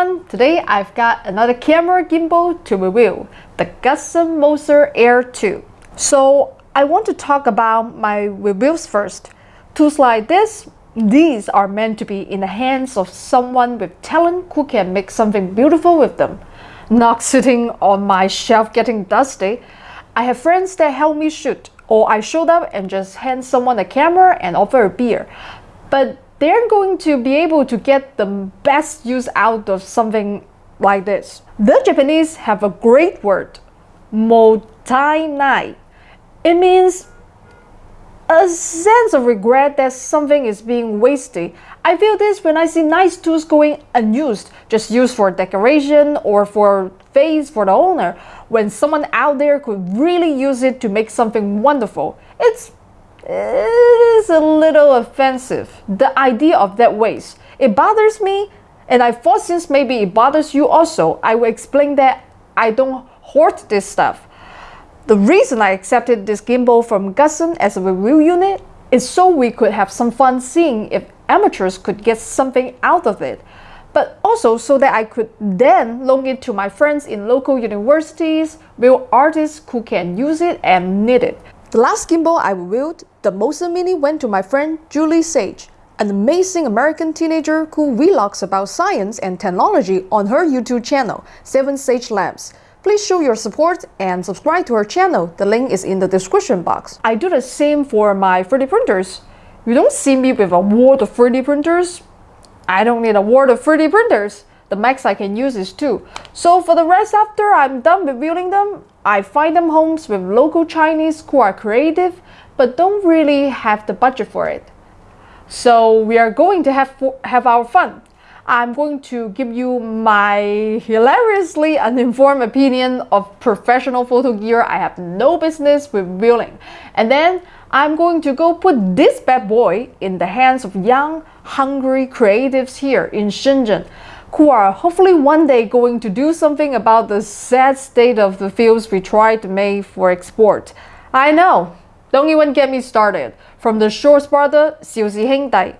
everyone! Today I've got another camera gimbal to review, the Gudsen Moza Air 2. So I want to talk about my reviews first. Tools like this, these are meant to be in the hands of someone with talent who can make something beautiful with them. Not sitting on my shelf getting dusty. I have friends that help me shoot, or I showed up and just hand someone a camera and offer a beer. But they're going to be able to get the best use out of something like this. The Japanese have a great word, mottainai. It means a sense of regret that something is being wasted. I feel this when I see nice tools going unused, just used for decoration or for face for the owner, when someone out there could really use it to make something wonderful. It's it is a little offensive. The idea of that waste. It bothers me, and I thought since maybe it bothers you also, I will explain that I don't hoard this stuff. The reason I accepted this gimbal from Gudsen as a review unit is so we could have some fun seeing if amateurs could get something out of it, but also so that I could then loan it to my friends in local universities, real artists who can use it and need it. The last gimbal I reviewed, the Moza Mini went to my friend Julie Sage, an amazing American teenager who vlogs about science and technology on her YouTube channel, 7 Sage Labs. Please show your support and subscribe to her channel. The link is in the description box. I do the same for my 3D printers. You don't see me with a wall of 3D printers. I don't need a wall of 3D printers. The max I can use is 2. So for the rest after I'm done reviewing them, I find them homes with local Chinese who are creative but don't really have the budget for it. So we are going to have, have our fun. I'm going to give you my hilariously uninformed opinion of professional photo gear I have no business revealing. And then I'm going to go put this bad boy in the hands of young, hungry creatives here in Shenzhen who are hopefully one day going to do something about the sad state of the fields we try to make for export. I know, don't even get me started. From the short brother, Xiu Ziheng Dai,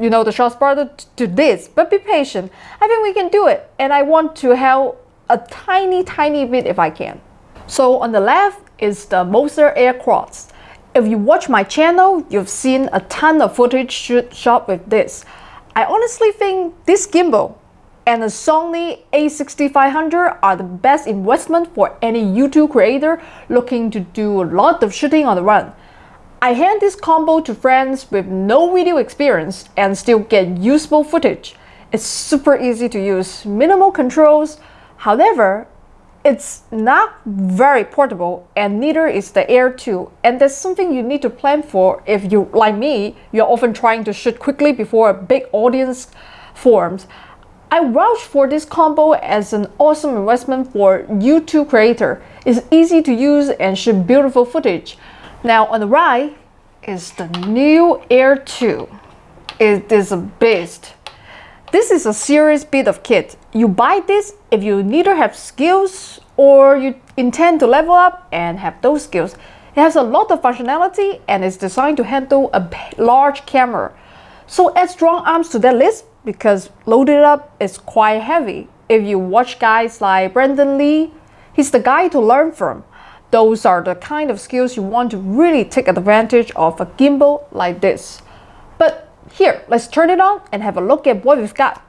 you know, the short brother to this, but be patient. I think we can do it, and I want to help a tiny, tiny bit if I can. So on the left is the Moza Air Cross. If you watch my channel, you've seen a ton of footage shot with this. I honestly think this gimbal and the Sony a6500 are the best investment for any YouTube creator looking to do a lot of shooting on the run. I hand this combo to friends with no video experience and still get useful footage. It's super easy to use, minimal controls. However, it's not very portable and neither is the Air 2 and that's something you need to plan for if you, like me, you're often trying to shoot quickly before a big audience forms. I vouch for this combo as an awesome investment for YouTube creator. It's easy to use and shoot beautiful footage. Now on the right is the new Air 2. It is a beast. This is a serious bit of kit. You buy this if you neither have skills or you intend to level up and have those skills. It has a lot of functionality and is designed to handle a large camera. So add strong arms to that list because loaded up is quite heavy. If you watch guys like Brandon Li, he's the guy to learn from. Those are the kind of skills you want to really take advantage of a gimbal like this. But here, let's turn it on and have a look at what we've got.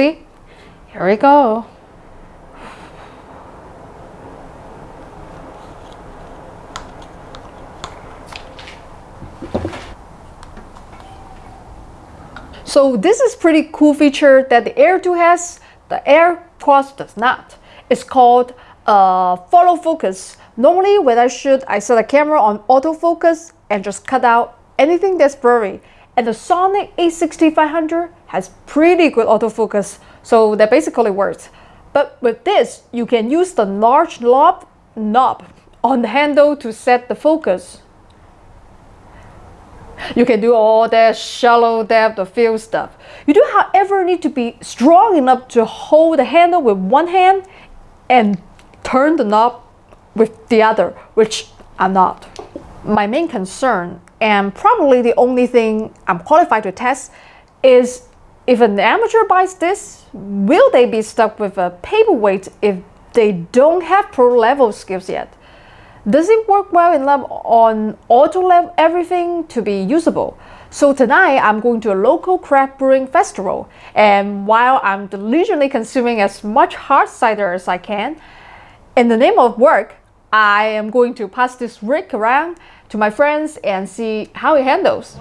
See, here we go. So this is pretty cool feature that the Air 2 has, the AirCross does not. It's called uh, follow focus. Normally when I shoot, I set the camera on autofocus and just cut out anything that's blurry. And the Sony a6500 has pretty good autofocus, so that basically works. But with this, you can use the large knob, knob on the handle to set the focus. You can do all that shallow depth of field stuff. You do however need to be strong enough to hold the handle with one hand and turn the knob with the other, which I'm not. My main concern, and probably the only thing I'm qualified to test, is if an amateur buys this, will they be stuck with a paperweight if they don't have pro level skills yet? Does it work well enough on auto level everything to be usable? So tonight I'm going to a local craft brewing festival and while I'm diligently consuming as much hard cider as I can, in the name of work, I am going to pass this rig around to my friends and see how it handles.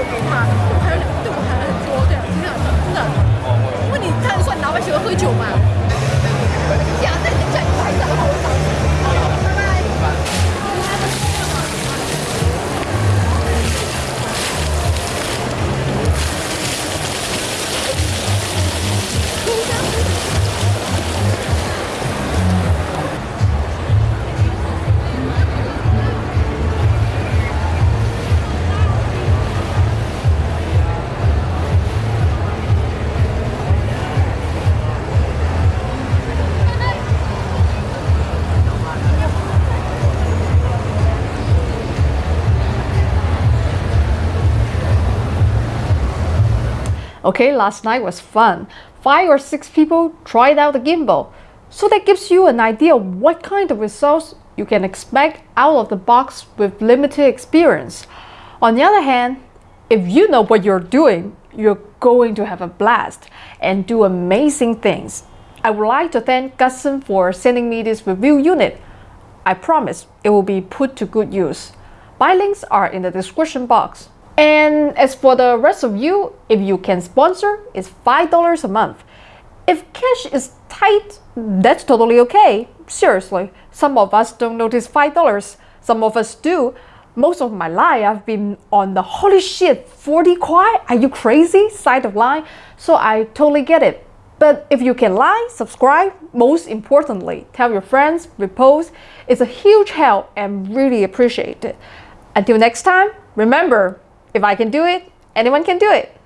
seu queimado. Okay, last night was fun. Five or six people tried out the gimbal. So that gives you an idea of what kind of results you can expect out of the box with limited experience. On the other hand, if you know what you're doing, you're going to have a blast and do amazing things. I would like to thank Gudsen for sending me this review unit. I promise it will be put to good use. My links are in the description box. And as for the rest of you, if you can sponsor, it's $5 a month. If cash is tight, that's totally okay. Seriously, some of us don't notice $5. Some of us do. Most of my life, I've been on the holy shit, 40 kuai? Are you crazy side of line? So I totally get it. But if you can like, subscribe, most importantly, tell your friends, repost. It's a huge help and really appreciate it. Until next time, remember, if I can do it, anyone can do it.